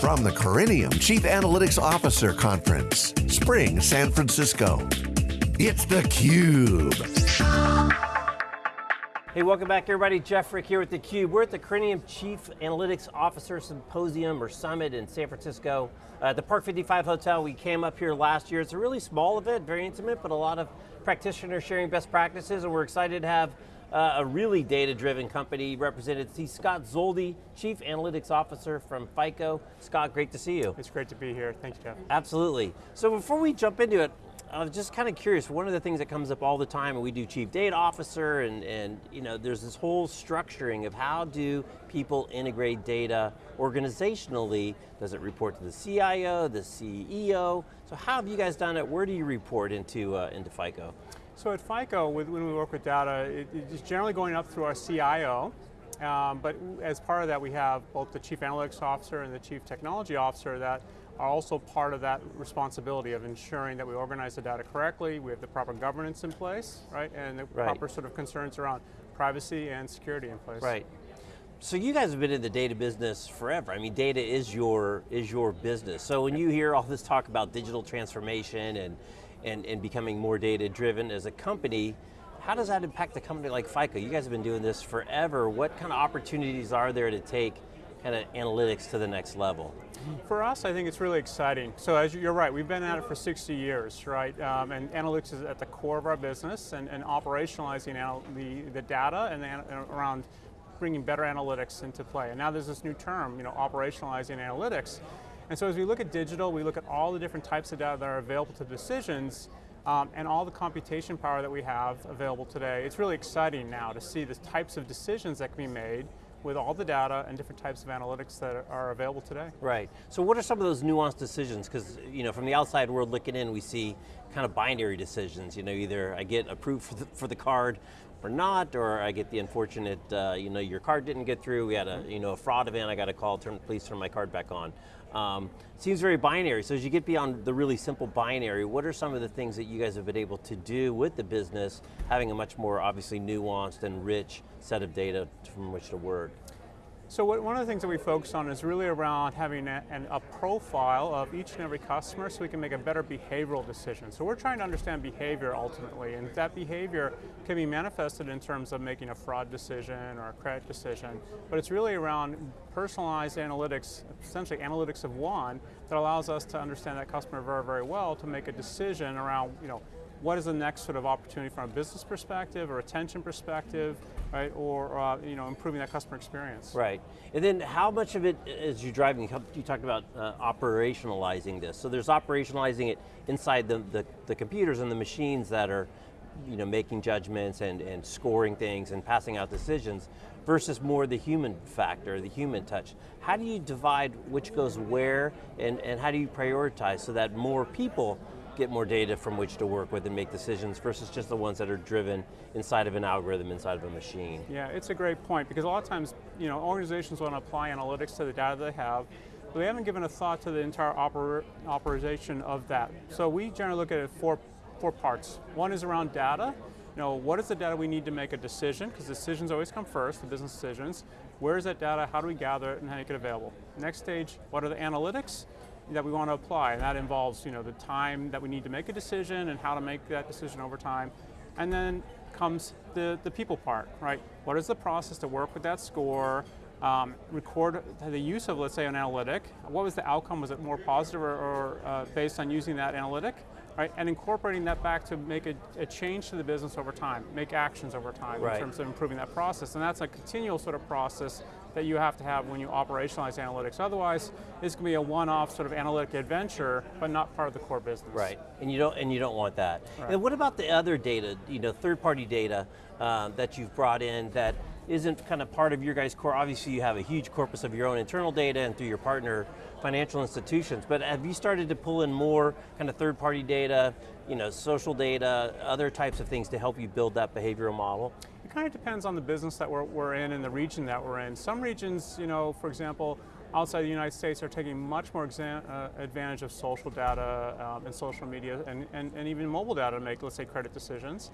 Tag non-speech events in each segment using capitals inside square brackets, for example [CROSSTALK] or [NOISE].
From the Corinium Chief Analytics Officer Conference, Spring, San Francisco. It's theCUBE. Hey, welcome back everybody. Jeff Frick here with theCUBE. We're at the Corinium Chief Analytics Officer Symposium or Summit in San Francisco. Uh, at the Park 55 Hotel, we came up here last year. It's a really small event, very intimate, but a lot of practitioners sharing best practices, and we're excited to have uh, a really data-driven company represented. See Scott Zoldi, Chief Analytics Officer from FICO. Scott, great to see you. It's great to be here, thanks Jeff. Absolutely. So before we jump into it, I was just kind of curious, one of the things that comes up all the time, and we do chief data officer, and, and you know, there's this whole structuring of how do people integrate data organizationally? Does it report to the CIO, the CEO? So how have you guys done it? Where do you report into, uh, into FICO? So at FICO, with, when we work with data, it, it's generally going up through our CIO, um, but as part of that, we have both the Chief Analytics Officer and the Chief Technology Officer that are also part of that responsibility of ensuring that we organize the data correctly, we have the proper governance in place, right, and the right. proper sort of concerns around privacy and security in place. Right. So you guys have been in the data business forever. I mean, data is your is your business. So when you hear all this talk about digital transformation and and, and becoming more data driven as a company, how does that impact a company like FICO? You guys have been doing this forever. What kind of opportunities are there to take kind of analytics to the next level? For us, I think it's really exciting. So as you're right, we've been at it for 60 years, right? Um, and analytics is at the core of our business and, and operationalizing the, the data and, and around bringing better analytics into play. And now there's this new term, you know, operationalizing analytics. And so as we look at digital, we look at all the different types of data that are available to decisions, um, and all the computation power that we have available today. It's really exciting now to see the types of decisions that can be made with all the data and different types of analytics that are available today. Right, so what are some of those nuanced decisions? Because you know, from the outside world looking in, we see kind of binary decisions. You know, either I get approved for the, for the card or not, or I get the unfortunate, uh, you know, your card didn't get through, we had a, you know, a fraud event, I got a call, turn, please turn my card back on. Um, seems very binary, so as you get beyond the really simple binary, what are some of the things that you guys have been able to do with the business, having a much more obviously nuanced and rich set of data from which to work? So what, one of the things that we focus on is really around having a, an, a, profile of each and every customer so we can make a better behavioral decision. So we're trying to understand behavior ultimately, and that behavior can be manifested in terms of making a fraud decision or a credit decision, but it's really around personalized analytics, essentially analytics of one, that allows us to understand that customer very, very well to make a decision around, you know, what is the next sort of opportunity from a business perspective or retention perspective, right, or uh, you know, improving that customer experience. Right, and then how much of it is you driving, you talked about uh, operationalizing this, so there's operationalizing it inside the, the, the computers and the machines that are you know, making judgments and, and scoring things and passing out decisions versus more the human factor, the human touch. How do you divide which goes where and, and how do you prioritize so that more people get more data from which to work with and make decisions versus just the ones that are driven inside of an algorithm, inside of a machine. Yeah, it's a great point because a lot of times, you know, organizations want to apply analytics to the data they have, but they haven't given a thought to the entire oper operation of that. So we generally look at it four, four parts. One is around data, you know, what is the data we need to make a decision, because decisions always come first, the business decisions. Where is that data, how do we gather it, and make it available? Next stage, what are the analytics? That we want to apply, and that involves you know, the time that we need to make a decision and how to make that decision over time. And then comes the, the people part, right? What is the process to work with that score, um, record the use of, let's say, an analytic. What was the outcome? Was it more positive or, or uh, based on using that analytic? Right? And incorporating that back to make a, a, change to the business over time, make actions over time right. in terms of improving that process. And that's a continual sort of process that you have to have when you operationalize analytics. Otherwise, it's going to be a one-off sort of analytic adventure, but not part of the core business. Right, and you don't, and you don't want that. Right. And what about the other data, you know, third-party data uh, that you've brought in that isn't kind of part of your guys' core? Obviously you have a huge corpus of your own internal data and through your partner financial institutions, but have you started to pull in more kind of third-party data, you know, social data, other types of things to help you build that behavioral model? It kind of depends on the business that we're, we're in and the region that we're in. Some regions, you know, for example, outside the United States are taking much more uh, advantage of social data um, and social media and, and, and even mobile data to make, let's say, credit decisions.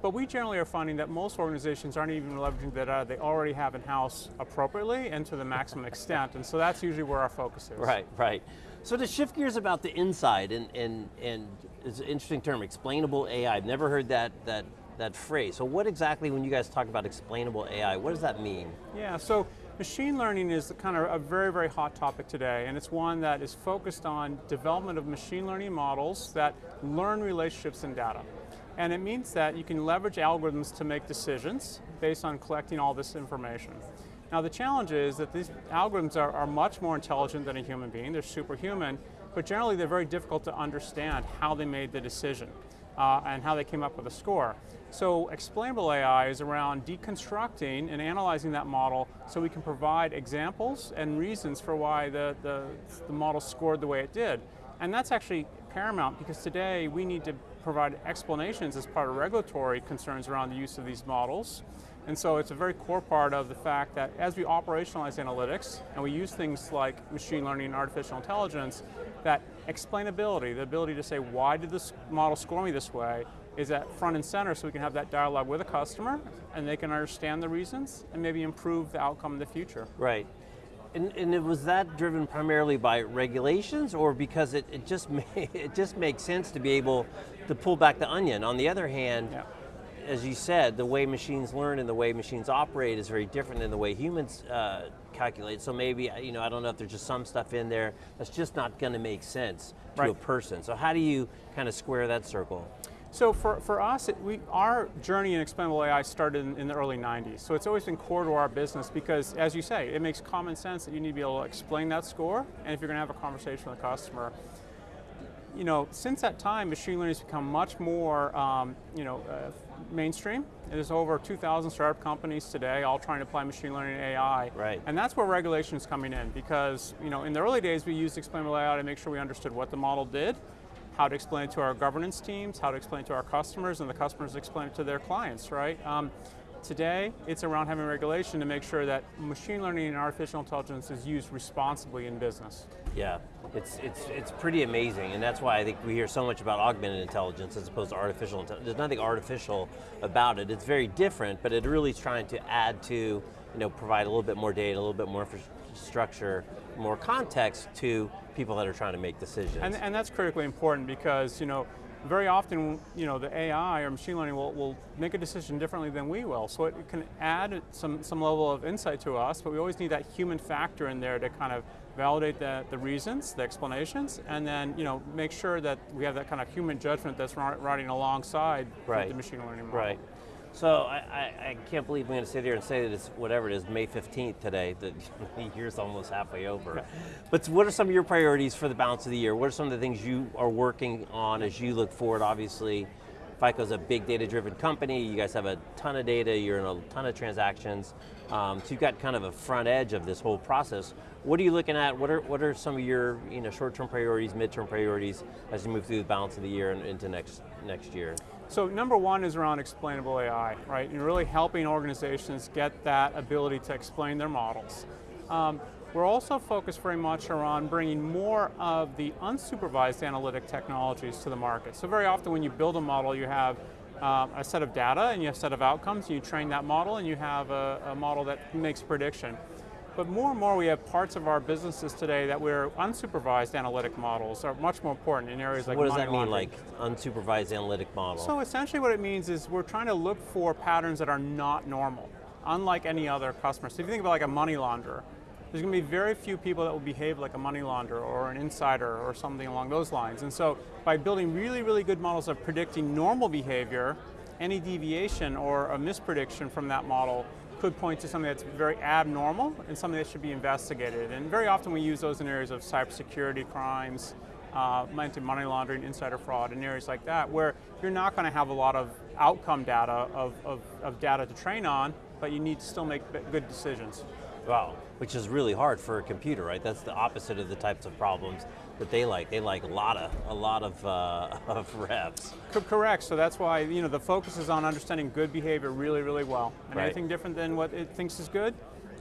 But we generally are finding that most organizations aren't even leveraging the data they already have in-house appropriately and to the maximum extent, and so that's usually where our focus is. Right, right. So to shift gears about the inside, and, and, and it's an interesting term, explainable AI. I've never heard that, that, that phrase. So what exactly, when you guys talk about explainable AI, what does that mean? Yeah, so machine learning is kind of a very, very hot topic today, and it's one that is focused on development of machine learning models that learn relationships in data. And it means that you can leverage algorithms to make decisions based on collecting all this information. Now the challenge is that these algorithms are, are much more intelligent than a human being, they're superhuman, but generally they're very difficult to understand how they made the decision uh, and how they came up with a score. So explainable AI is around deconstructing and analyzing that model so we can provide examples and reasons for why the, the, the model scored the way it did. And that's actually paramount because today we need to provide explanations as part of regulatory concerns around the use of these models. And so it's a very core part of the fact that as we operationalize analytics and we use things like machine learning and artificial intelligence, that explainability, the ability to say why did this model score me this way, is at front and center so we can have that dialogue with a customer and they can understand the reasons and maybe improve the outcome in the future. Right. And, and was that driven primarily by regulations or because it, it, just [LAUGHS] it just makes sense to be able to pull back the onion? On the other hand, yeah. as you said, the way machines learn and the way machines operate is very different than the way humans uh, calculate. So maybe, you know, I don't know if there's just some stuff in there that's just not going to make sense to right. a person. So how do you kind of square that circle? So for, for us, it, we, our journey in explainable AI started in, in, the early 90s. So it's always been core to our business because, as you say, it makes common sense that you need to be able to explain that score, and if you're going to have a conversation with a customer. You know, since that time, machine learning has become much more, um, you know, uh, mainstream. There's over 2,000 startup companies today all trying to apply machine learning and AI. Right. And that's where regulation is coming in because, you know, in the early days we used explainable AI to make sure we understood what the model did, how to explain it to our governance teams, how to explain it to our customers, and the customers explain it to their clients, right? Um, today, it's around having regulation to make sure that machine learning and artificial intelligence is used responsibly in business. Yeah, it's, it's, it's pretty amazing, and that's why I think we hear so much about augmented intelligence as opposed to artificial intelligence. There's nothing artificial about it. It's very different, but it really is trying to add to, you know, provide a little bit more data, a little bit more structure, more context to people that are trying to make decisions. And, and that's critically important because, you know, very often, you know, the AI or machine learning will, will make a decision differently than we will. So it can add some, some level of insight to us, but we always need that human factor in there to kind of validate the, the reasons, the explanations, and then, you know, make sure that we have that kind of human judgment that's riding alongside right. the machine learning model. Right. So I, I, I, can't believe I'm going to sit here and say that it's whatever it is, May 15th today, that [LAUGHS] the year's almost halfway over. [LAUGHS] But what are some of your priorities for the balance of the year? What are some of the things you are working on as you look forward? Obviously, FICO's a big data-driven company, you guys have a ton of data, you're in a ton of transactions, um, so you've got kind of a front edge of this whole process. What are you looking at? What are, what are some of your you know, short-term priorities, mid-term priorities as you move through the balance of the year and into next, next year? So number one is around explainable AI, right? And really helping organizations get that ability to explain their models. Um, we're also focused very much around bringing more of the unsupervised analytic technologies to the market. So very often when you build a model, you have um, a set of data and you have a set of outcomes, and you train that model and you have a, a model that makes prediction. But more and more we have parts of our businesses today that where unsupervised analytic models are much more important in areas so like What does that mean, like unsupervised analytic model? So essentially what it means is we're trying to look for patterns that are not normal, unlike any other customer. So if you think about like a money launderer, there's going to be very few people that will behave like a money launderer or an insider or something along those lines. And so by building really, really good models of predicting normal behavior, any deviation or a misprediction from that model could point to something that's very abnormal and something that should be investigated. And very often we use those in areas of cybersecurity crimes, uh, money laundering, insider fraud, and areas like that, where you're not going to have a lot of outcome data of, of, of data to train on, but you need to still make good decisions. Wow, which is really hard for a computer, right? That's the opposite of the types of problems that they like. They like a lot of a lot of, uh, [LAUGHS] of reps. Correct. So that's why you know the focus is on understanding good behavior really, really well. And right. anything different than what it thinks is good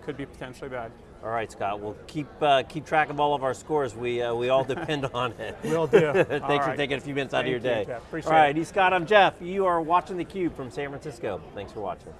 could be potentially bad. All right, Scott. We'll keep uh, keep track of all of our scores. We uh, we all depend [LAUGHS] on it. We'll do. [LAUGHS] Thanks All for right. taking a few minutes out of your you, day. Jeff. Appreciate all right, it. he's Scott. I'm Jeff. You are watching theCUBE from San Francisco. Thanks for watching.